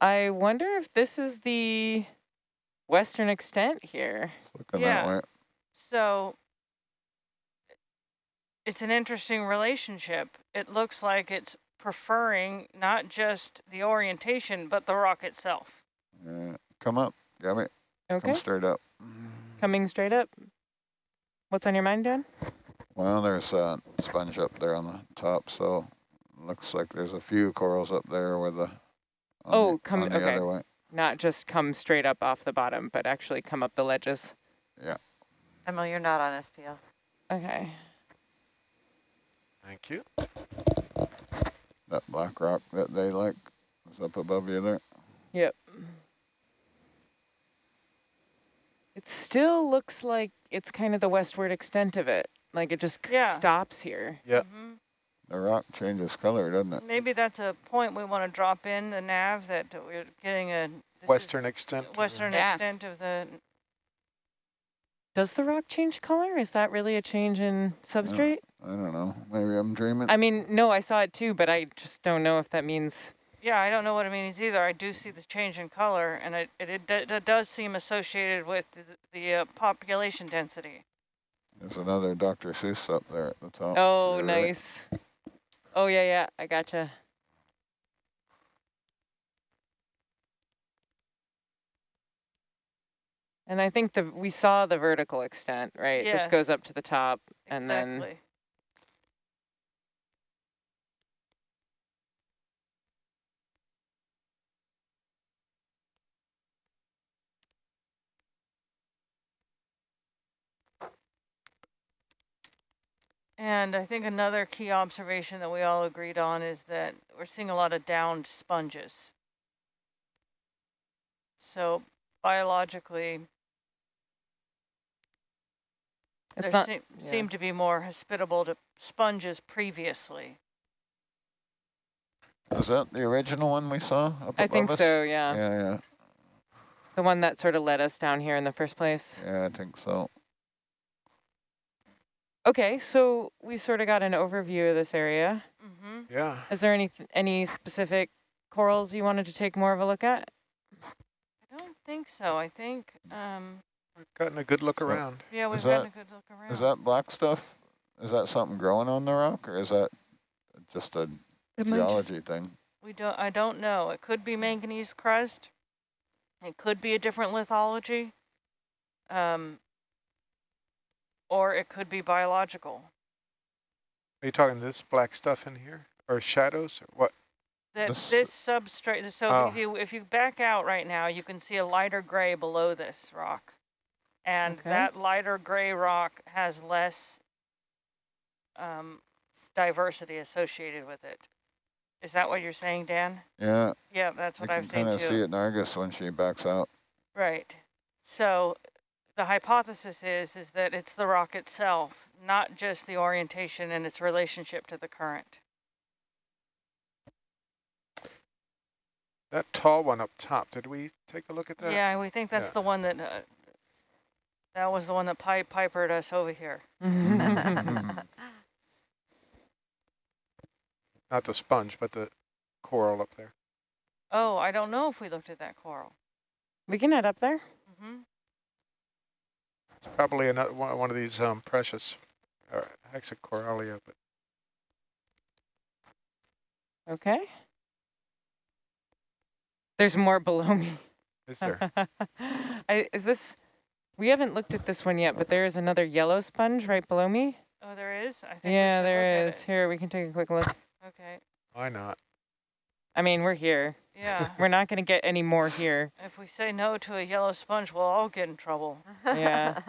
I wonder if this is the western extent here. Looking Yeah. that way. So it's an interesting relationship. It looks like it's preferring not just the orientation, but the rock itself. Yeah. Come up, Gabby. Okay, Come straight up. coming straight up. What's on your mind, Dan? Well, there's a sponge up there on the top, so looks like there's a few corals up there with the. Oh, the, come- on the okay. other way. Not just come straight up off the bottom, but actually come up the ledges. Yeah. Emily, you're not on SPL. Okay. Thank you. That black rock that they like is up above you there. Yep. It still looks like it's kind of the westward extent of it. Like it just Yeah. stops here. Yep. Mhm. The rock changes color, doesn't it? Maybe that's a point we want to drop in the nav that we're getting a this is Western extent. of the- western Yeah. extent of the. Does the rock change color? Is that really a change in substrate? I don't know. Maybe I'm dreaming. I mean, no, I saw it too, but I just don't know if that means. Yeah, I don't know what it means either. I do see the change in color, and it it, it, it does seem associated with the, the uh, population density. There's another Dr. Seuss up there at the top. to Oh, your right. nice. Oh, yeah, yeah, I gotcha. And I think the we saw the vertical extent, right? This goes up to the top, and then And I think another key observation that we all agreed on is that we're seeing a lot of downed sponges. So biologically, it's there not. seem, yeah. seem to be more hospitable to sponges previously. Is that the original one we saw up I think us? so. Yeah. Yeah, yeah, the one that sort of led us down here in the first place. yeah, I think so. Okay, so we sort of got an overview of this area. Mm-hmm. Yeah. Is there any any specific corals you wanted to take more of a look at? I don't think so. I think, um, We've gotten a good look So- around. yeah, we've Is gotten that- a good look around. Is that black stuff? Is that something growing on the rock, or is that just a It might just- geology thing? We don't. I don't know. It could be manganese crust. It could be a different lithology. Um, or it could be biological. Are you talking this black stuff in here? Or shadows? Or what? That This- this, substrate. So Oh. if you if you back out right now, you can see a lighter gray below this rock, and Okay. that lighter gray rock has less um, diversity associated with it. Is that what you're saying, Dan? Yeah, Yeah, that's what can I've seen too. You can kind of too. see it in Argus when she backs out. Right. So the hypothesis is is that it's the rock itself, not just the orientation and its relationship to the current. That tall one up top, did we take a look at that? Yeah, we think that's Yeah. the one that uh, that was the one that pipe pipered us over here. Not the sponge, but the coral up there. Oh, I don't know if we looked at that coral. we can head up there. hmm It's probably another one, one of these um, precious uh, hexacoralia, but Okay. There's more below me. is there? I, is this? We haven't looked at this one yet, but there is another yellow sponge right below me. Oh, there is. I think. Yeah, should there look is. at Here, we can take a quick look. Okay. Why not? I mean, we're here. Yeah. We're not going to get any more here. if we say no to a yellow sponge, we'll all get in trouble. Yeah.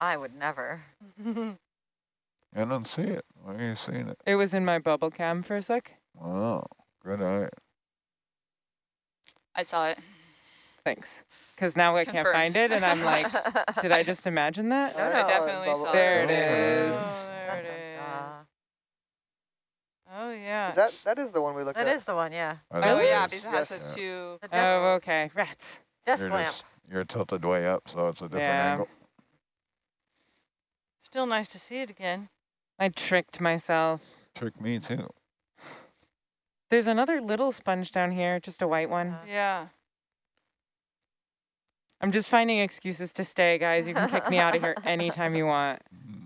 I would never. I don't see it. Where are you seeing it? It was in my bubble cam for a sec. Wow, good eye. I saw it. Thanks. Because now I can't find it, and I'm like, did I just imagine that? No, I no. saw it Definitely saw There it. it is. Oh, there it is. Yeah. Is that that is the one we looked that at? is the one, yeah. I Oh think yeah, is. because it has yes. the two. The desk, Oh, okay. Rats. desk You're, lamp. just, you're tilted way up, so it's a different Yeah. angle. Still nice to see it again. I tricked myself. Trick me too. There's another little sponge down here, just a white one. Yeah. I'm just finding excuses to stay, guys. You can kick me out of here anytime you want. Mm-hmm.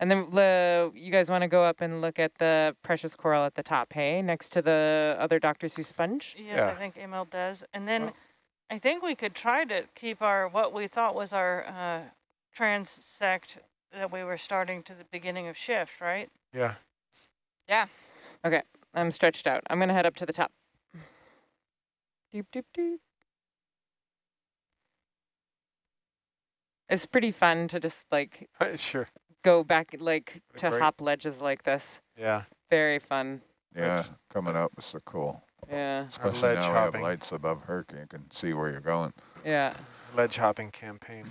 And then the, you guys want to go up and look at the precious coral at the top, hey, next to the other Dr. Seuss sponge? Yes, Yeah. I think Emil does. And then Well- I think we could try to keep our, what we thought was our uh, transect that we were starting to the beginning of shift, right? Yeah. Yeah. Okay, I'm stretched out. I'm going to head up to the top. Doop, doop, doop. It's pretty fun to just like sure. Go back, like to great- hop ledges like this. Yeah. Very fun. Yeah, coming up is so cool. Yeah, Especially ledge now we have lights above Herc, you can see where you're going. yeah, Ledge hopping campaign.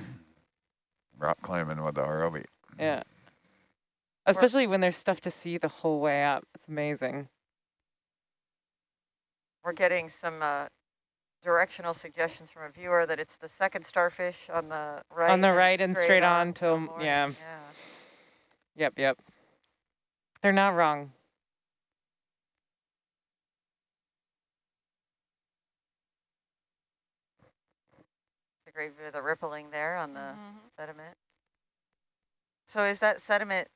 Rock climbing with the ROV. yeah. Especially when there's stuff to see the whole way up. It's amazing. We're getting some uh, directional suggestions from a viewer that it's the second starfish on the right. On the right and straight on till- yeah. Yeah. Yep, yep. They're not wrong. It's a great view of the rippling there on the Mhm. sediment. So is that sediment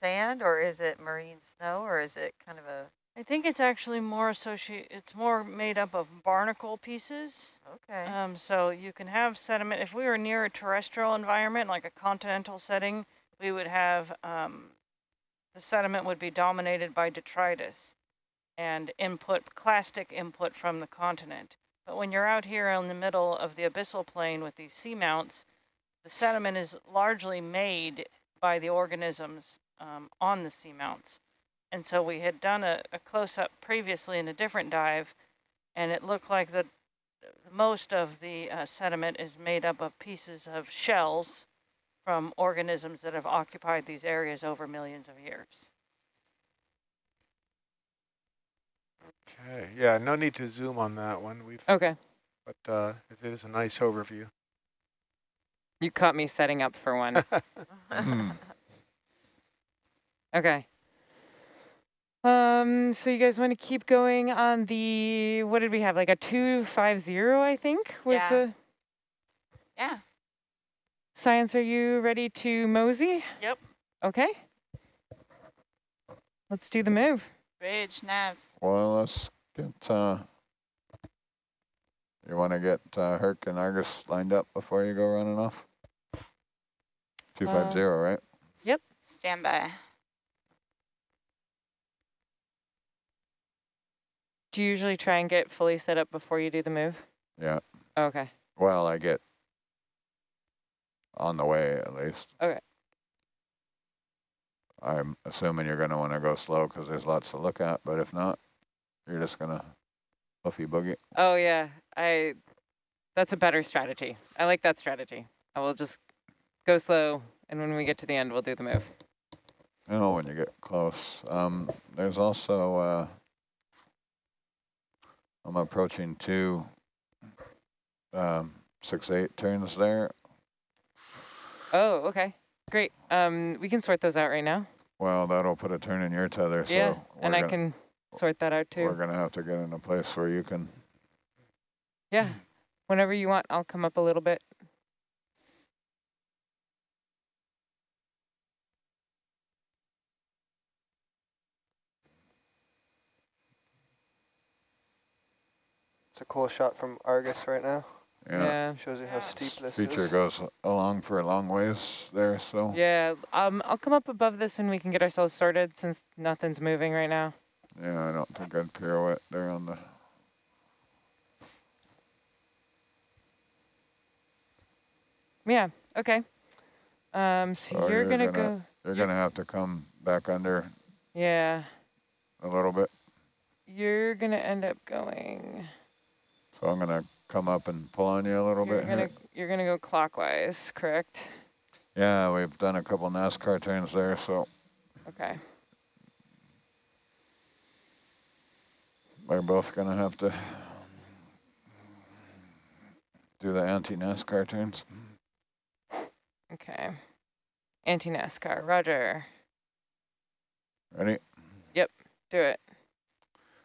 sand or is it marine snow or is it kind of a, I think it's actually more associated, it's more made up of barnacle pieces. okay. Um, so you can have sediment, if we were near a terrestrial environment, like a continental setting, we would have, um, the sediment would be dominated by detritus and input, clastic input from the continent. But when you're out here in the middle of the abyssal plain with these seamounts, the sediment is largely made by the organisms um, on the seamounts. And so we had done a, a close-up previously in a different dive, and it looked like the most of the uh, sediment is made up of pieces of shells from organisms that have occupied these areas over millions of years. Okay. Yeah. No need to zoom on that one. We've, Okay. but uh, it is a nice overview. You caught me setting up for one. Hmm. Okay. Um, so you guys want to keep going on the, what did we have, like a 250, I think, was Yeah. the Yeah. Science. Are you ready to mosey? Yep. Okay. Let's do the move. Bridge, nav. Well, let's get, uh, you want to get uh, Herc and Argus lined up before you go running off? 250, right? Yep. Stand by. Do you usually try and get fully set up before you do the move? Yeah. Okay. Well, I get on the way at least. Okay. I'm assuming you're going to want to go slow because there's lots to look at, but if not, you're just going to puffy boogie. Oh yeah, I, that's a better strategy. I like that strategy. I will just go slow and when we get to the end, we'll do the move. You know, when you get close. Um, there's also, uh, I'm approaching two, um, six, eight turns there. Oh, okay. Great. Um, we can sort those out right now. Well, that'll put a turn in your tether, yeah, so and we're I can sort that out too. we're gonna have to get in a place where you can, Yeah, whenever you want, I'll come up a little bit. It's a cool shot from Argus right now. Yeah. Yeah. Shows you how Yeah. steep this Feature is. goes along for a long ways there, so. Yeah. Um, I'll come up above this and we can get ourselves sorted since nothing's moving right now. Yeah, I don't think I'd pirouette there on the, Yeah. Okay. Um, so Oh, you're, you're gonna, gonna- go. you're gonna have to come back under Yeah. a little bit. You're gonna end up going. So I'm gonna come up and pull on you a little You're bit gonna here. you're gonna go clockwise, correct? Yeah, we've done a couple NASCAR turns there, so Okay. we're both gonna have to do the anti-NASCAR turns. Okay. Anti NASCAR. Roger. Ready? Yep, do it.